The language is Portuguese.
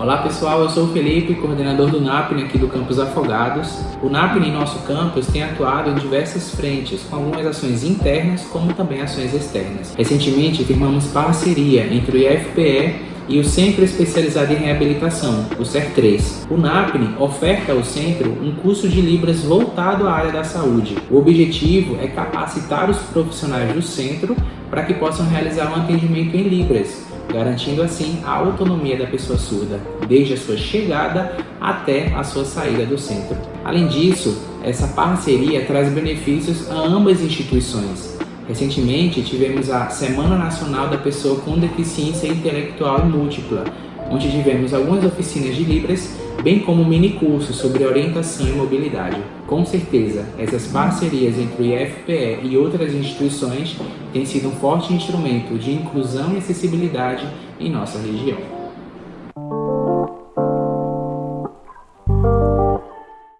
Olá pessoal, eu sou o Felipe, coordenador do NAPNE aqui do Campus Afogados. O NAPNE em nosso campus tem atuado em diversas frentes, com algumas ações internas como também ações externas. Recentemente firmamos parceria entre o IFPE e o Centro Especializado em Reabilitação, o CER3. O NAPNE oferta ao centro um curso de Libras voltado à área da saúde. O objetivo é capacitar os profissionais do centro para que possam realizar um atendimento em Libras, garantindo assim a autonomia da pessoa surda, desde a sua chegada até a sua saída do centro. Além disso, essa parceria traz benefícios a ambas instituições. Recentemente, tivemos a Semana Nacional da Pessoa com Deficiência Intelectual Múltipla, onde tivemos algumas oficinas de Libras, bem como mini curso sobre orientação e mobilidade. Com certeza, essas parcerias entre o IFPE e outras instituições têm sido um forte instrumento de inclusão e acessibilidade em nossa região.